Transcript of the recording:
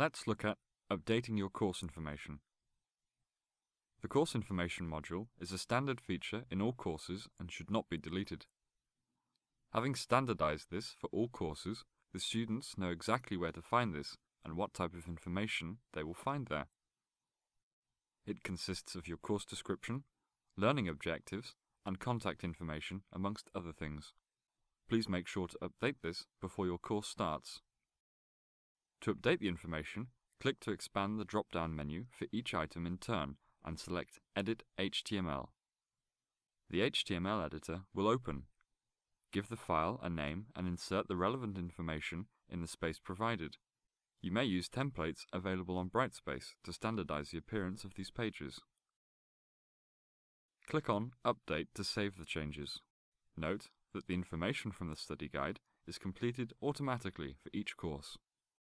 Let's look at updating your course information. The course information module is a standard feature in all courses and should not be deleted. Having standardized this for all courses, the students know exactly where to find this and what type of information they will find there. It consists of your course description, learning objectives, and contact information amongst other things. Please make sure to update this before your course starts. To update the information, click to expand the drop-down menu for each item in turn and select Edit HTML. The HTML editor will open. Give the file a name and insert the relevant information in the space provided. You may use templates available on Brightspace to standardize the appearance of these pages. Click on Update to save the changes. Note that the information from the study guide is completed automatically for each course.